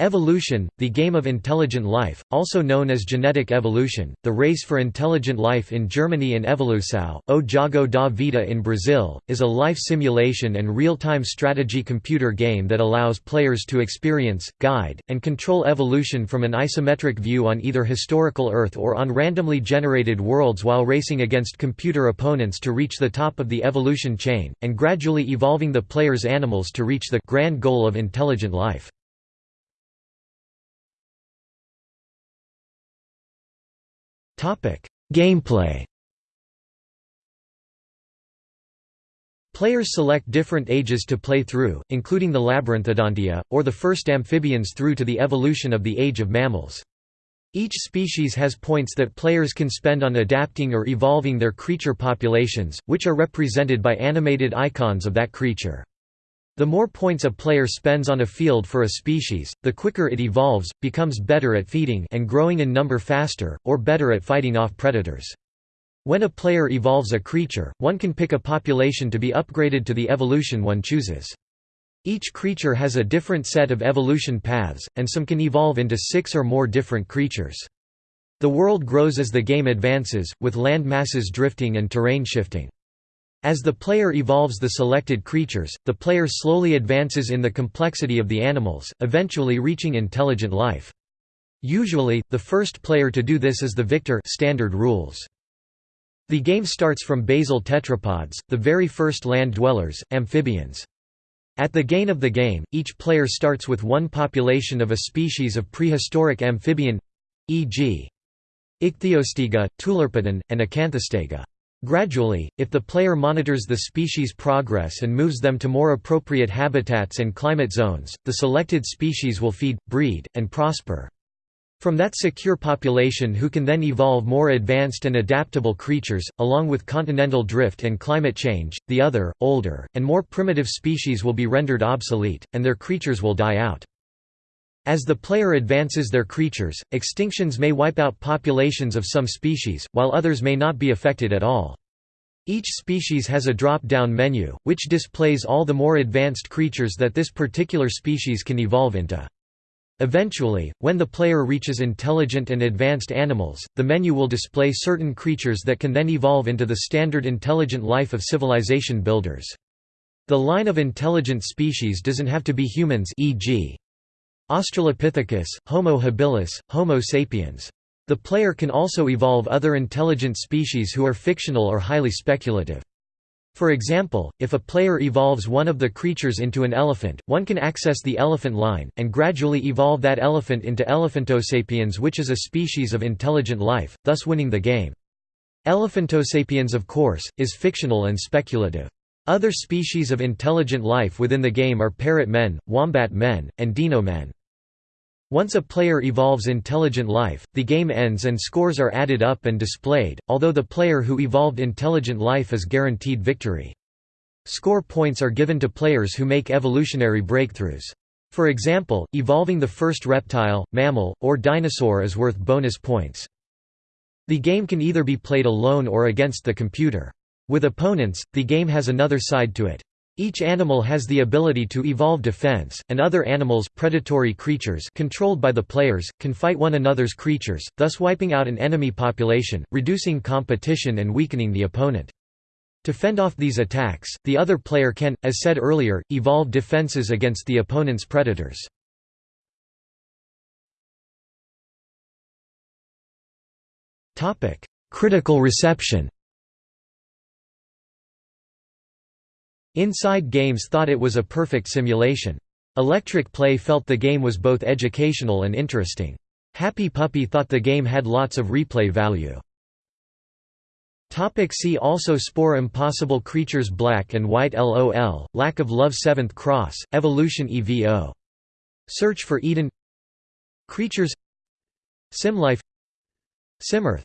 Evolution, the game of intelligent life, also known as genetic evolution, the race for intelligent life in Germany and Evolução, o Jogo da Vida in Brazil, is a life simulation and real-time strategy computer game that allows players to experience, guide, and control evolution from an isometric view on either historical Earth or on randomly generated worlds while racing against computer opponents to reach the top of the evolution chain, and gradually evolving the player's animals to reach the grand goal of intelligent life. Gameplay Players select different ages to play through, including the Labyrinthodontia, or the first amphibians through to the evolution of the age of mammals. Each species has points that players can spend on adapting or evolving their creature populations, which are represented by animated icons of that creature. The more points a player spends on a field for a species, the quicker it evolves, becomes better at feeding and growing in number faster, or better at fighting off predators. When a player evolves a creature, one can pick a population to be upgraded to the evolution one chooses. Each creature has a different set of evolution paths, and some can evolve into six or more different creatures. The world grows as the game advances, with land masses drifting and terrain shifting. As the player evolves the selected creatures, the player slowly advances in the complexity of the animals, eventually reaching intelligent life. Usually, the first player to do this is the victor standard rules. The game starts from basal tetrapods, the very first land dwellers, amphibians. At the gain of the game, each player starts with one population of a species of prehistoric amphibian—e.g. Ichthyostega, Tulerpeton, and Acanthostega. Gradually, if the player monitors the species' progress and moves them to more appropriate habitats and climate zones, the selected species will feed, breed, and prosper. From that secure population who can then evolve more advanced and adaptable creatures, along with continental drift and climate change, the other, older, and more primitive species will be rendered obsolete, and their creatures will die out. As the player advances their creatures, extinctions may wipe out populations of some species, while others may not be affected at all. Each species has a drop-down menu, which displays all the more advanced creatures that this particular species can evolve into. Eventually, when the player reaches intelligent and advanced animals, the menu will display certain creatures that can then evolve into the standard intelligent life of civilization builders. The line of intelligent species doesn't have to be humans e.g. Australopithecus, Homo habilis, Homo sapiens. The player can also evolve other intelligent species who are fictional or highly speculative. For example, if a player evolves one of the creatures into an elephant, one can access the elephant line, and gradually evolve that elephant into Elephantosapiens which is a species of intelligent life, thus winning the game. Elephantosapiens of course, is fictional and speculative. Other species of intelligent life within the game are parrot men, wombat men, and dino men. Once a player evolves intelligent life, the game ends and scores are added up and displayed, although the player who evolved intelligent life is guaranteed victory. Score points are given to players who make evolutionary breakthroughs. For example, evolving the first reptile, mammal, or dinosaur is worth bonus points. The game can either be played alone or against the computer. With opponents, the game has another side to it. Each animal has the ability to evolve defense, and other animals predatory creatures controlled by the players, can fight one another's creatures, thus wiping out an enemy population, reducing competition and weakening the opponent. To fend off these attacks, the other player can, as said earlier, evolve defenses against the opponent's predators. Critical reception Inside Games thought it was a perfect simulation. Electric Play felt the game was both educational and interesting. Happy Puppy thought the game had lots of replay value. Topic see also Spore Impossible Creatures Black and White LOL, Lack of Love 7th Cross, Evolution EVO. Search for Eden Creatures Simlife Simearth